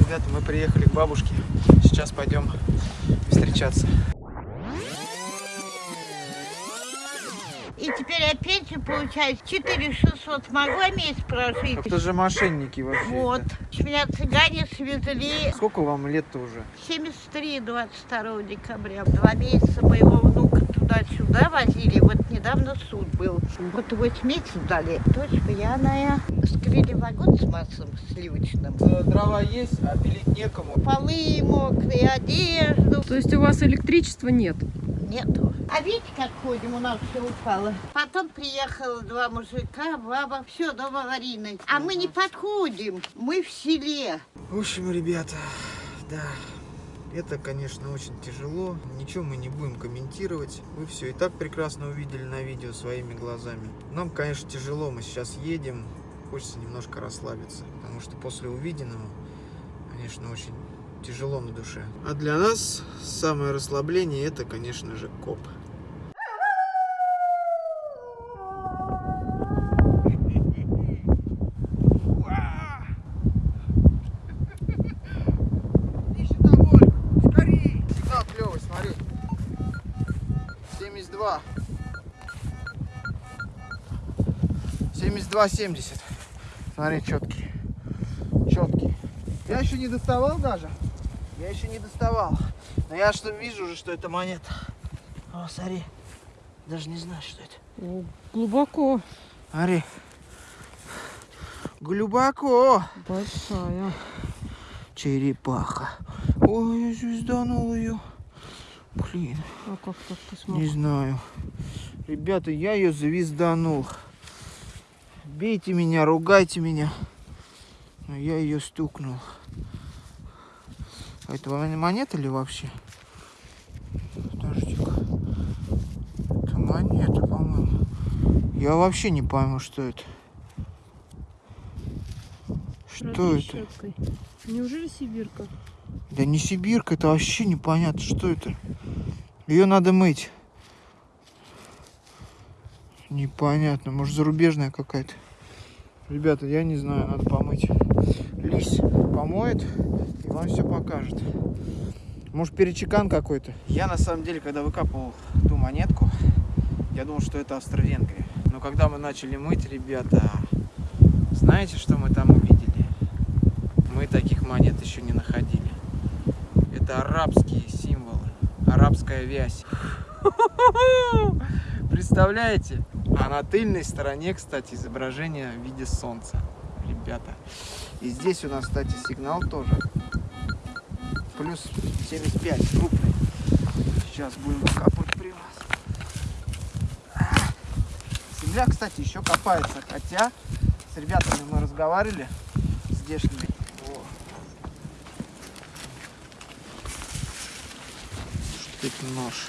Ребята, мы приехали к бабушке. Сейчас пойдем встречаться. И теперь опять же получается 4600 смогла месяц прожить. Это же мошенники вообще. Вот. Меня цыгане свезли Сколько вам лет-то уже? 73 22 декабря. Два месяца моего внука туда-сюда возили. Вот недавно суд был. Вот 8 месяцев дали. Дочь пьяная. Скрыли вагон с маслом сливочным. Э, Дрова есть, а пилить некому. Полы мокрые, одежду. То есть у вас электричества нет? Нету. А видите, как ходим, у нас все упало. Потом приехало два мужика, баба, все, дом аварийный. А мы не подходим, мы в селе. В общем, ребята, да, это, конечно, очень тяжело. Ничего мы не будем комментировать. Вы все и так прекрасно увидели на видео своими глазами. Нам, конечно, тяжело. Мы сейчас едем. Хочется немножко расслабиться. Потому что после увиденного, конечно, очень тяжело на душе. А для нас самое расслабление это, конечно же, коп. Сигнал клевый, смотри. 72. 72, 70. Смотри, четкий. Четкий. Я еще не доставал даже. Я еще не доставал. Но я что вижу уже, что это монета. О, смотри. Даже не знаю, что это. О, глубоко. Смотри. Глубоко. Большая. Черепаха. Ой, я звезданул ее. Блин, А как так ты смог? не знаю. Ребята, я ее звезданул. Бейте меня, ругайте меня. Но я ее стукнул. А это мон- монета ли вообще? Подожди-ка. Это монета, по-моему. Я вообще не пойму, что это. Что это? щеткой. Неужели сибирка? Да не сибирка, это вообще непонятно, что это. Ее надо мыть. Непонятно, может зарубежная какая-то. Ребята, я не знаю, надо помыть. Лись помоет и вам все покажет. Может перечекан какой-то. Я на самом деле, когда выкапывал ту монетку, я думал, что это Австро-Венгрия. Но когда мы начали мыть, ребята, знаете, что мы там увидели? Мы таких монет еще не находили. Это арабские символы, арабская вязь. Представляете? А на тыльной стороне, кстати, изображение в виде солнца, ребята. И здесь у нас, кстати, сигнал тоже. Плюс 75, крупный. Сейчас будем капать при вас. Земля, кстати, еще копается, хотя с ребятами мы разговаривали, здешними. О, Это нож?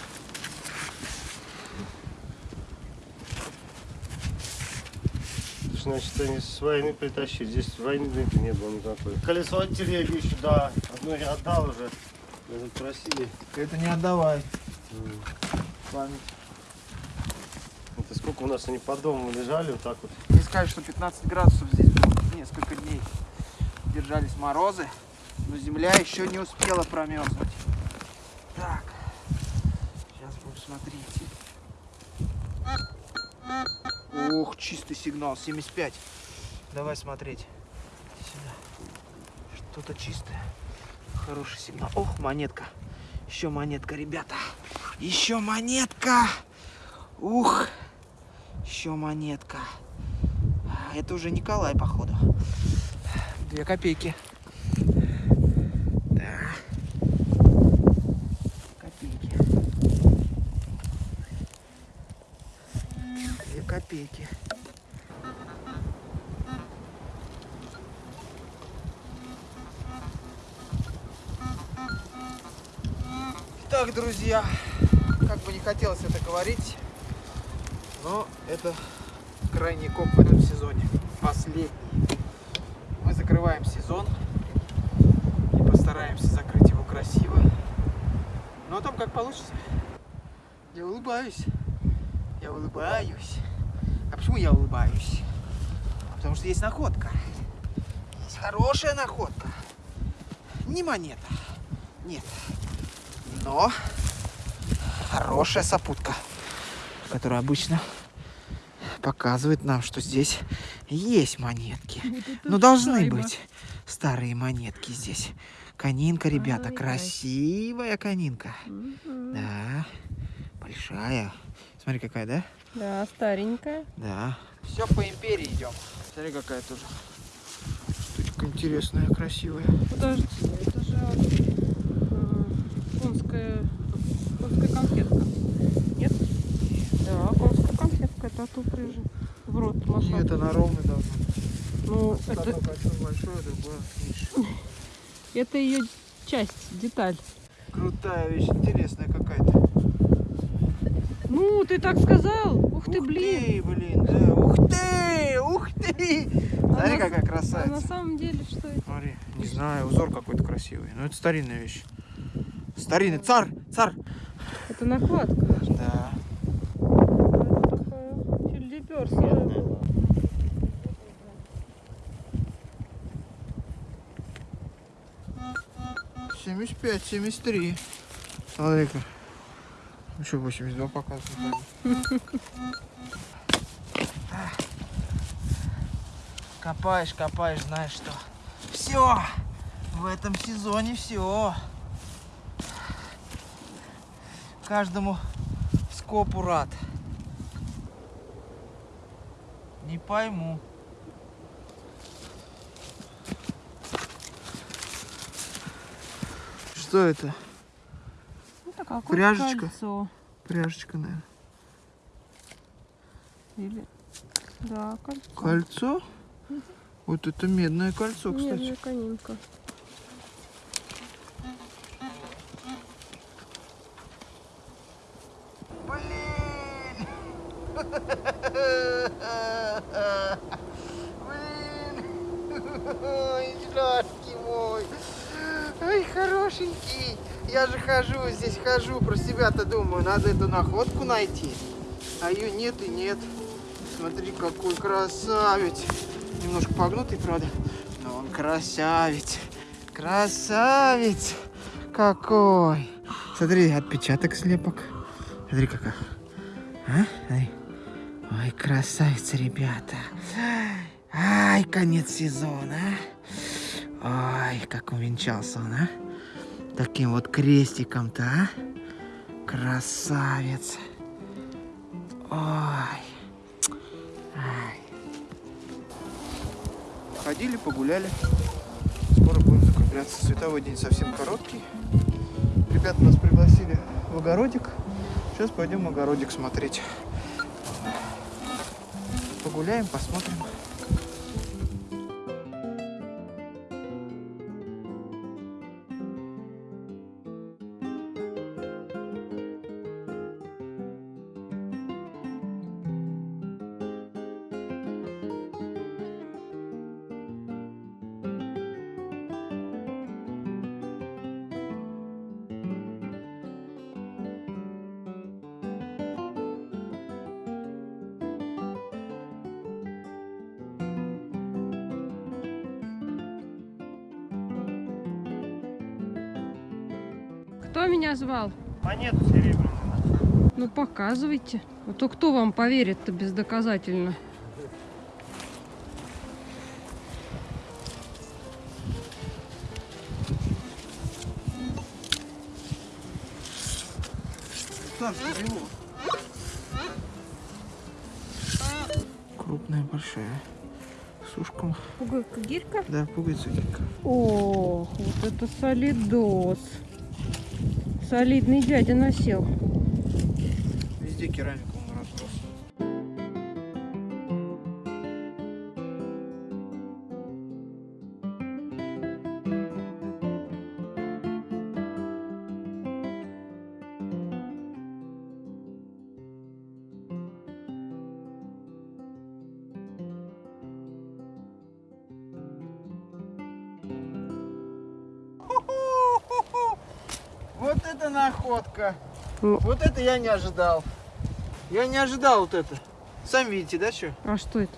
Значит, они с войны притащили. Здесь войны не было никакой. Колесо от телеги еще, да. Одно я отдал уже. Тут просили. Это не отдавай. Память. Это сколько у нас они по дому лежали, вот так вот. Не сказать, что 15 градусов здесь было несколько дней. Держались морозы, но земля еще не успела промерзнуть. Так, смотреть. Ох, чистый сигнал, 75. Давай смотреть. Сюда. Что-то чистое. Хороший сигнал. Ох, монетка. Еще монетка, ребята. Еще монетка. Ух. Еще монетка. Это уже Николай, походу. Две копейки. Да. Копейки. Две копейки. Итак, друзья, как бы не хотелось это говорить, но это крайний коп в этом сезоне. Последний. Мы закрываем сезон и постараемся закрыть его красиво. Ну а там как получится. Я улыбаюсь. Я улыбаюсь. Почему я улыбаюсь? Потому что есть находка. Есть хорошая находка. не монета. Нет. Но хорошая сопутка, которая обычно показывает нам, что здесь есть монетки. Вот это Ну, должны шайба. быть старые монетки здесь. Конинка, ребята, Ай-яй. красивая конинка. Мгм. Да, большая. Смотри, какая, да? Да, старенькая. Да. Все по империи идем. Смотри, какая тоже штучка интересная, красивая. Подожди, это же э, конская, конская конфетка. Нет? Да, конская конфетка. Это от упряжи. В рот машина. Нет, она ровная должна быть. Ну, Одно это, кольцо большое, другое меньше. это ее часть, деталь. Крутая вещь, интересная какая-то. Ну, ты так сказал. Ух ты, Ух блин. ты, блин, да. Ух ты, ух ты. Смотри, на- какая А на красавица. самом деле, что это? Смотри, не знаю, узор какой-то красивый. Но это старинная вещь. Старинный, царь, царь. Это накладка. Да. Это такая чильдеперсовая. 75, 73. Смотри-ка. Ну что, 82 показывает. Копаешь, копаешь, знаешь что. Все. В этом сезоне все. Каждому скопу рад. Не пойму. Что это? Это какое Пряжечка? кольцо. Пряжечка, наверное. Или... Да, кольцо. Кольцо? Вот это медное кольцо, кстати. Медная конинка. Блин! Блин! Ой, сладкий мой! Ай, хорошенький! Я же хожу здесь, хожу, про себя-то думаю, надо эту находку найти. А ее нет и нет. Смотри, какой красавец. Немножко погнутый, правда, но он красавец. Красавец! Какой! Смотри, отпечаток слепок. Смотри, какая. А? Ой, красавица, ребята. Ай, конец сезона. а. Ой, как увенчался он, а? Таким вот крестиком-то, а? Красавец. Ой. Ай. Ходили, погуляли. Скоро будем закругляться. Световой день совсем короткий. Ребята нас пригласили в огородик. Сейчас пойдем огородик смотреть. Погуляем, посмотрим. Меня звал? Монету серебряную. Ну, показывайте. А то кто вам поверит-то бездоказательно? Крупная, большая. С ушком. Пуговка гирька? Да, пуговица гирька. Ох, вот это солидос. Солидный дядя насел. Везде керамика находка. Ну. Вот это я не ожидал. Я не ожидал вот это. Сами видите, да, что? А что это?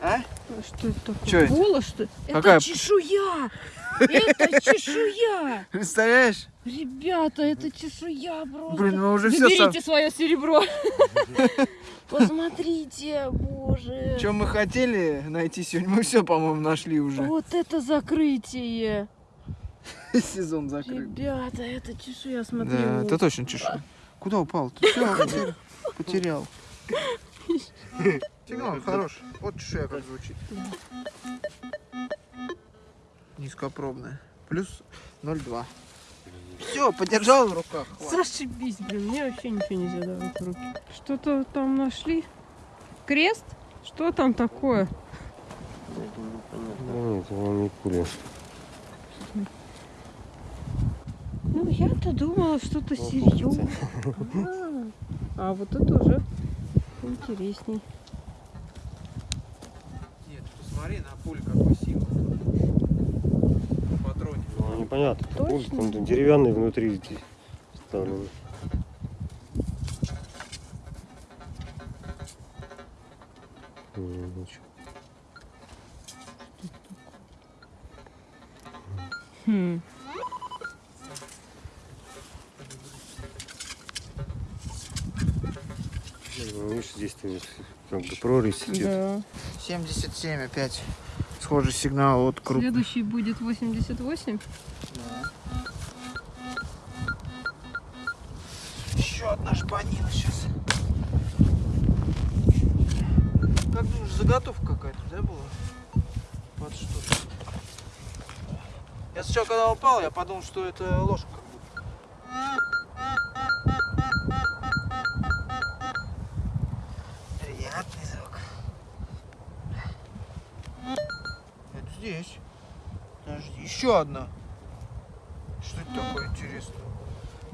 А? А Что это такое? Чё это? Голос, что ли? Какая? Это чешуя! Это чешуя! Представляешь? Ребята, это чешуя просто. Блин, мы уже все Заберите свое серебро. Посмотрите, боже. Что мы хотели найти сегодня, мы все, по-моему, нашли уже. Вот это закрытие. Сезон закрыт. Ребята, это чешуя, смотри. Да, это точно чешуя. Куда упал? Ты все, потерял. Сигнал хороший. Вот чешуя как звучит. Низкопробная. Плюс 0,2. Все, подержал в руках. Зашибись, блин, мне вообще ничего нельзя давать в руки. Что-то там нашли? Крест? Что там такое? Ну, нет, он не пуля. Ну, я-то думала, что-то серьезное. А, а вот это уже интересней. Нет, посмотри на пуль какой символ. Патроне. Ну, непонятно. Точно? там деревянный внутри здесь ну чё. Хм. Видишь, здесь -то как бы прорезь идет. Да. 77 опять. Схожий сигнал от круг. Следующий будет 88. Еще одна шпанина сейчас. Как думаешь, заготовка какая-то, да, была? Вот что Я сначала, когда упал, я подумал, что это ложка. Еще одна. Что это такое интересно?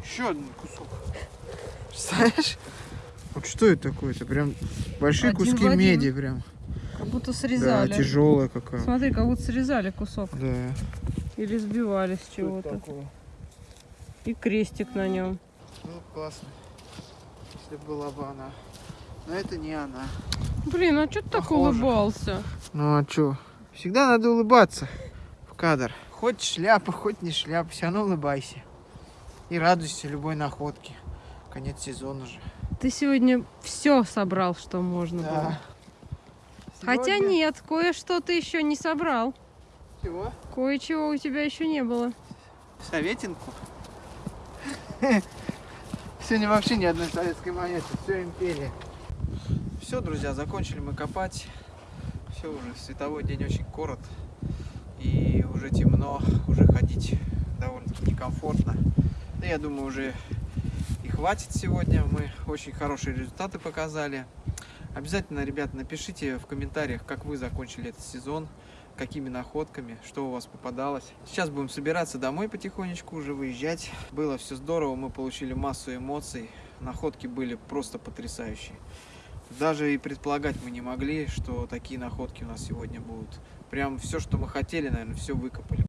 Еще один кусок. Представляешь? Вот что это такое? Это прям большие Один куски один. меди прям. Как будто Да, срезали. тяжелая какая. Смотри, как будто срезали кусок. Да. Или сбивали с Что чего-то. И крестик на нем. Ну, классно. Если была бы она. Но это не она. Блин, а что ты так улыбался? Ну а чё? Всегда надо улыбаться в кадр. Хоть шляпа, хоть не шляпа, все равно улыбайся. И радуйся любой находке. Конец сезона же. Ты сегодня все собрал, что можно было. Да. Хотя Сегодня- нет, кое-что ты еще не собрал. Чего? Кое-чего у тебя еще не было. Советинку? Сегодня вообще ни одной советской монеты, все империя. Все, друзья, закончили мы копать. Все уже, световой день очень корот. И уже темно, уже ходить довольно-таки некомфортно. Да я думаю, уже и хватит сегодня. Мы очень хорошие результаты показали. Обязательно, ребят, напишите в комментариях, как вы закончили этот сезон, какими находками, что у вас попадалось. Сейчас будем собираться домой потихонечку, уже выезжать. Было все здорово, мы получили массу эмоций. Находки были просто потрясающие. Даже и предполагать мы не могли, что такие находки у нас сегодня будут. Прям все, что мы хотели, наверное, все выкопали.